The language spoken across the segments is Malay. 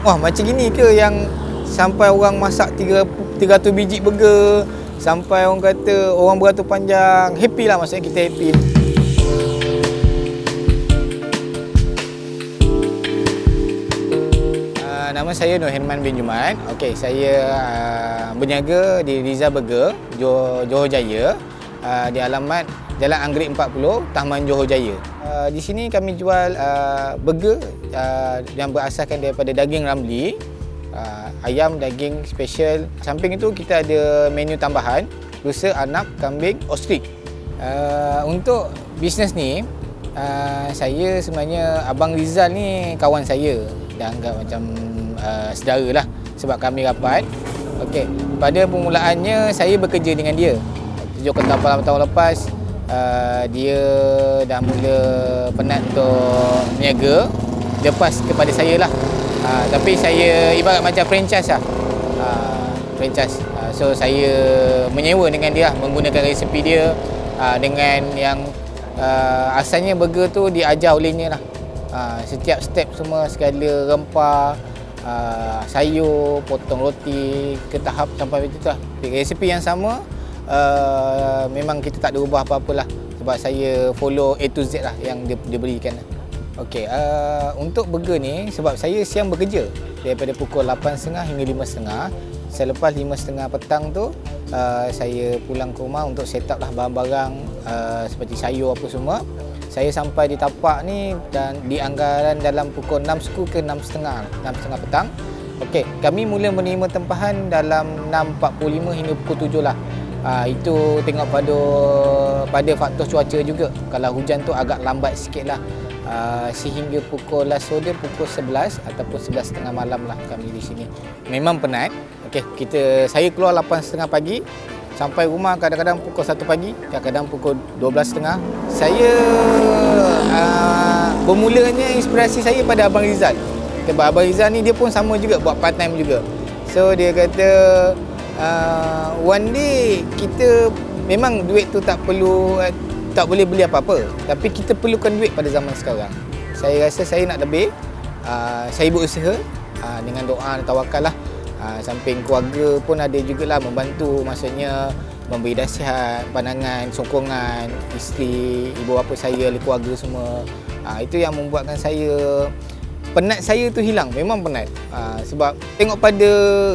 wah macam gini ke yang sampai orang masak 300 biji burger sampai orang kata orang beratur panjang. Happy lah maksudnya kita happy. Uh, nama saya Nur Herman bin Jumat Okey, saya uh, berniaga di Riza Burger Johor, Jaya. Uh, di alamat Jalan Anggerik 40 Taman Johor Jaya uh, di sini kami jual uh, burger uh, yang berasaskan daripada daging ramli uh, ayam daging special. Samping itu kita ada menu tambahan rusa, anak, kambing, ostrich. Uh, untuk bisnes ni uh, saya sebenarnya Abang Rizal ni kawan saya. Dah anggap macam uh, saudara lah sebab kami rapat. Okey, pada permulaannya saya bekerja dengan dia. Tujuh ke tahun lepas uh, dia dah mula penat untuk niaga. Lepas kepada saya lah. Uh, tapi saya ibarat macam franchise lah. Uh, franchise. Uh, so saya menyewa dengan dia menggunakan resepi dia uh, dengan yang uh, asalnya burger tu diajar olehnya lah. Uh, setiap step semua segala rempah uh, sayur, potong roti ke tahap sampai macam tu lah. Resepi yang sama uh, memang kita tak ada ubah apa-apa lah sebab saya follow A to Z lah yang dia, dia berikan. Okey, uh, untuk burger ni sebab saya siang bekerja daripada pukul 8.30 hingga 5.30 selepas 5.30 petang tu uh, saya pulang ke rumah untuk set up lah barang-barang uh, seperti sayur apa semua. Saya sampai di tapak ni dan di anggaran dalam pukul 6.30 ke 6.30 6.30 petang. Okey, kami mula menerima tempahan dalam 6.45 hingga pukul 7 lah uh, itu tengok pada pada faktor cuaca juga. Kalau hujan tu agak lambat sikit lah. Uh, sehingga pukul last order pukul 11 ataupun 11.30 malam lah kami di sini. Memang penat. Okay, kita saya keluar 8.30 pagi sampai rumah kadang-kadang pukul 1 pagi kadang-kadang pukul 12.30 saya uh, bermulanya inspirasi saya pada Abang Rizal. Sebab Abang Rizal ni dia pun sama juga buat part time juga. So dia kata uh, one day kita memang duit tu tak perlu uh, tak boleh beli apa-apa. Tapi kita perlukan duit pada zaman sekarang. Saya rasa saya nak lebih uh, saya berusaha uh, dengan doa dan tawakal lah. Uh, samping keluarga pun ada jugalah membantu maksudnya memberi nasihat, pandangan, sokongan isteri, ibu bapa saya, keluarga semua. Uh, itu yang membuatkan saya penat saya tu hilang. Memang penat. Uh, sebab tengok pada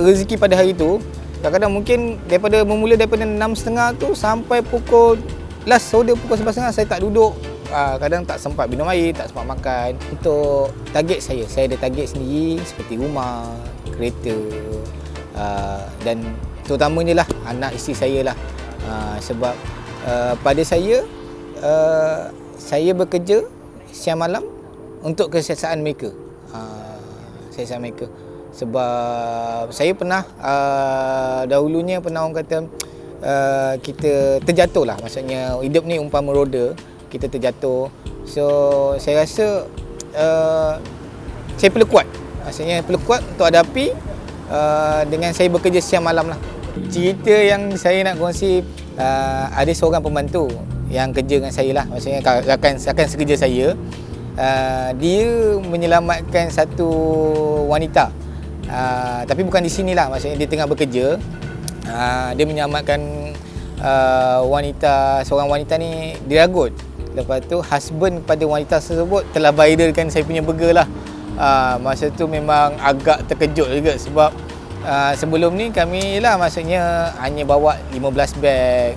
rezeki pada hari tu kadang-kadang mungkin daripada memula daripada 6.30 tu sampai pukul last order pukul 11.30 saya tak duduk. Uh, kadang tak sempat minum air, tak sempat makan. Untuk target saya, saya ada target sendiri seperti rumah, kereta uh, dan terutamanya lah anak isteri saya lah. Uh, sebab pada saya saya bekerja siang malam untuk kesihatan mereka. Kesihatan mereka sebab saya pernah uh, dahulunya pernah orang kata uh, kita terjatuh lah. Maksudnya hidup ni umpama roda kita terjatuh. So saya rasa uh, saya perlu kuat. Maksudnya perlu kuat untuk hadapi uh, dengan saya bekerja siang malam lah. Cerita yang saya nak kongsi uh, ada seorang pembantu yang kerja dengan saya lah. Maksudnya rakan, rakan sekerja saya uh, dia menyelamatkan satu wanita uh, tapi bukan di sinilah maksudnya dia tengah bekerja. Uh, dia menyelamatkan uh, wanita seorang wanita ni diragut lepas tu husband pada wanita tersebut telah viralkan saya punya burger lah. Uh, masa tu memang agak terkejut juga sebab uh, sebelum ni kami lah maksudnya hanya bawa 15 bag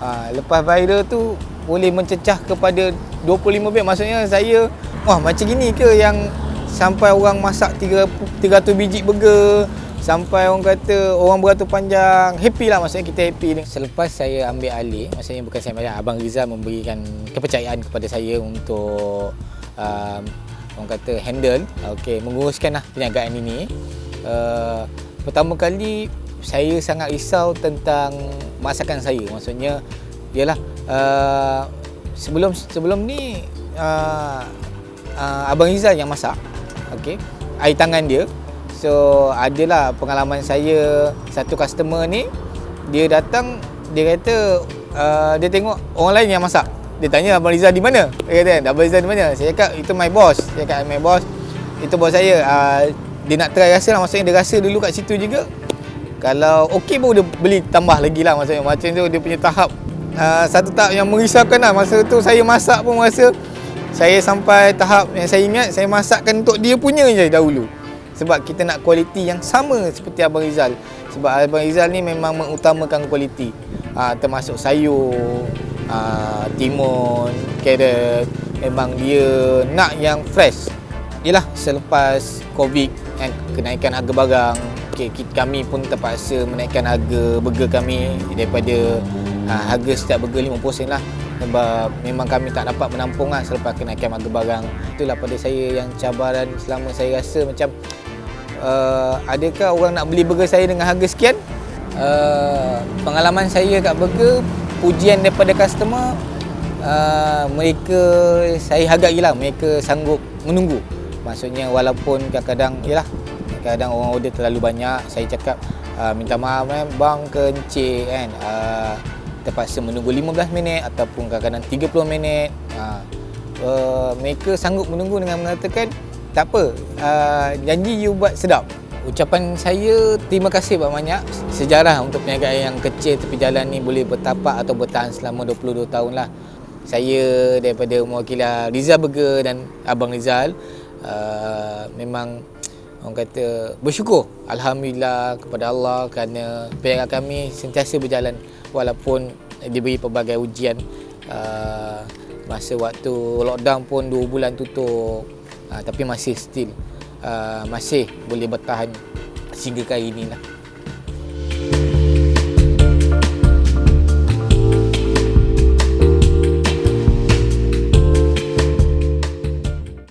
uh, lepas viral tu boleh mencecah kepada 25 bag maksudnya saya wah macam gini ke yang sampai orang masak 300 biji burger. Sampai orang kata orang beratur panjang. Happy lah maksudnya kita happy selepas saya ambil alih maksudnya bukan saya banyak Abang Rizal memberikan kepercayaan kepada saya untuk um, orang kata handle. Okay, menguruskan lah perniagaan ini. Uh, pertama kali saya sangat risau tentang masakan saya. Maksudnya ialah uh, sebelum sebelum ni uh, uh, Abang Rizal yang masak okey. Air tangan dia. So adalah pengalaman saya satu customer ni dia datang dia kata uh, dia tengok orang lain yang masak. Dia tanya Abang Rizal di mana? Dia kata Abang Rizal di mana? Saya cakap itu my boss. Saya cakap my boss. Itu bos saya. Uh, dia nak try rasa lah. Maksudnya dia rasa dulu kat situ juga. Kalau okey baru dia beli tambah lagi lah. Maksudnya macam tu dia punya tahap uh, satu tahap yang merisaukan lah. Masa tu saya masak pun rasa saya sampai tahap yang saya ingat saya masakkan untuk dia punya je dahulu. Sebab kita nak kualiti yang sama seperti Abang Rizal. Sebab Abang Rizal ni memang mengutamakan kualiti. Uh, termasuk sayur uh, timun, carrot. Memang dia nak yang fresh. Yalah selepas Covid kan kenaikan harga barang okay, kami pun terpaksa menaikkan harga burger kami daripada ha, harga setiap burger 50% lah sebab memang kami tak dapat menampung lah selepas kenaikan harga barang itulah pada saya yang cabaran selama saya rasa macam uh, adakah orang nak beli burger saya dengan harga sekian? Uh, pengalaman saya kat burger pujian daripada customer uh, mereka saya hargai lah mereka sanggup menunggu. Maksudnya walaupun kadang-kadang yalah kadang orang order terlalu banyak saya cakap uh, minta maaf eh bang kencik kan? Uh, terpaksa menunggu 15 minit ataupun kadang-kadang 30 minit. Uh, uh, mereka sanggup menunggu dengan mengatakan tak apa uh, janji you buat sedap. Ucapan saya terima kasih banyak sejarah untuk perniagaan yang kecil tepi jalan ni boleh bertapak atau bertahan selama 22 tahun lah saya daripada mewakili Rizal Burger dan Abang Rizal uh, memang orang kata bersyukur alhamdulillah kepada Allah kerana perniagaan kami sentiasa berjalan walaupun diberi pelbagai ujian. Uh, masa waktu lockdown pun 2 bulan tutup. Uh, tapi masih still uh, masih boleh bertahan sehingga kali inilah